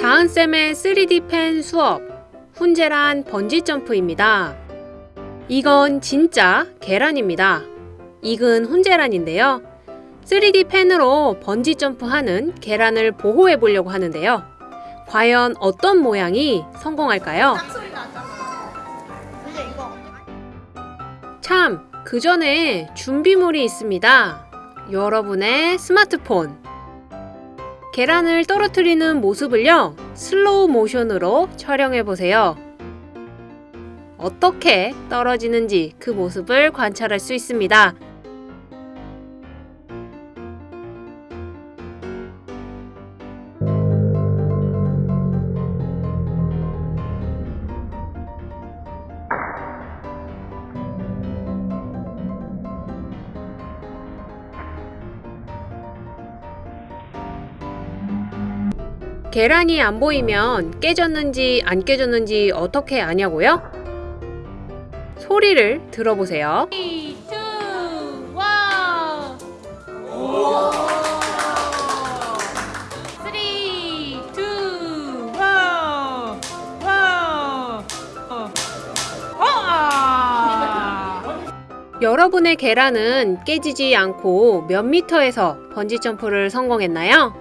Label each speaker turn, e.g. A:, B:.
A: 다은쌤의 3D 펜 수업 훈제란 번지점프입니다. 이건 진짜 계란입니다. 익은 훈제란인데요. 3D 펜으로 번지점프하는 계란을 보호해 보려고 하는데요. 과연 어떤 모양이 성공할까요? 참, 그 전에 준비물이 있습니다. 여러분의 스마트폰. 계란을 떨어뜨리는 모습을요, 슬로우 모션으로 촬영해 보세요. 어떻게 떨어지는지 그 모습을 관찰할 수 있습니다. 계란이 안 보이면 깨졌는지 안 깨졌는지 어떻게 아냐고요? 소리를 들어보세요.
B: 3, 2, 1 3, 2, 1
A: 여러분의 계란은 깨지지 않고 몇 미터에서 번지 점프를 성공했나요?